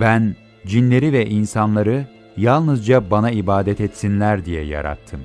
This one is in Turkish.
Ben cinleri ve insanları yalnızca bana ibadet etsinler diye yarattım.